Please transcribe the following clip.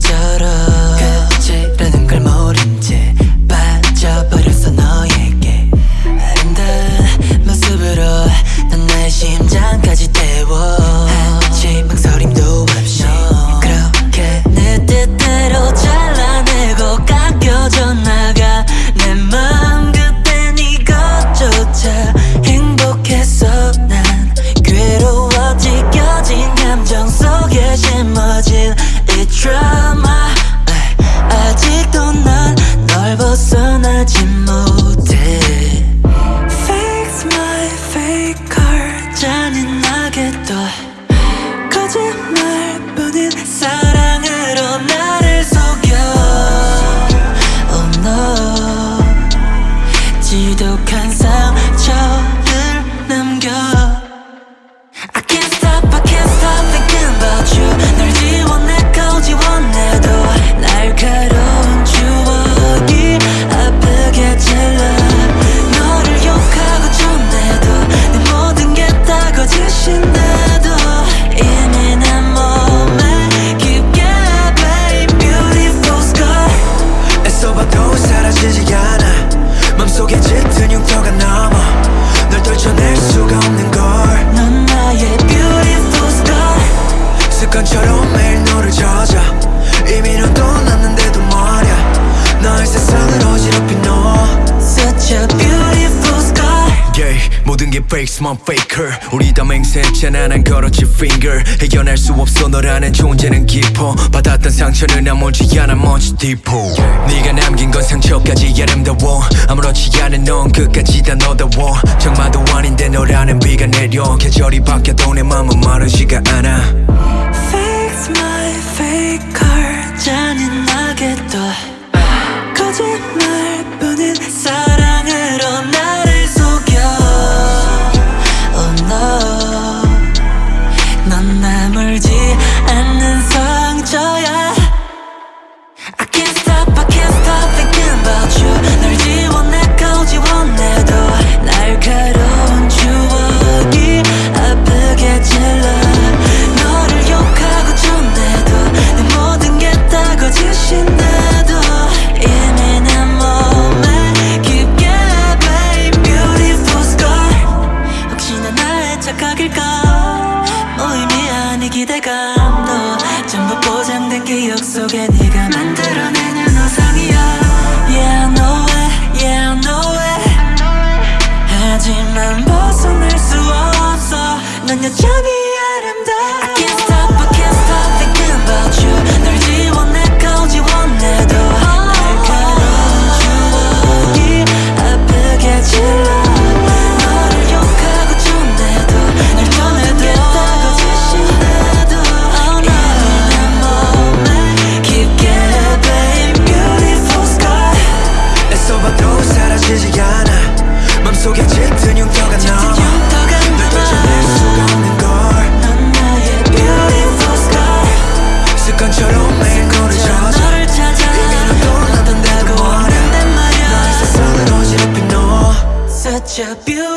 becerah 거짓말뿐인 사랑 모든 게 base만 faker. 우리 다 맹세했잖아 난 걸었지 finger. 해결할 수 없어 너라는 존재는 깊어. 받았던 상처는 아무지 않아 much deeper. 네가 남긴 건 상처까지 아름다워. 아무렇지 않은 넌 끝까지 다 너다워. 장마도 아닌데 너라는 비가 내려. 계절이 바뀌어도 내 맘은 마르지가 않아 Fix my fake car 잔인하게 또 기대감도 전부 보장된 기억 속에 네가 만들어낸 such a beautiful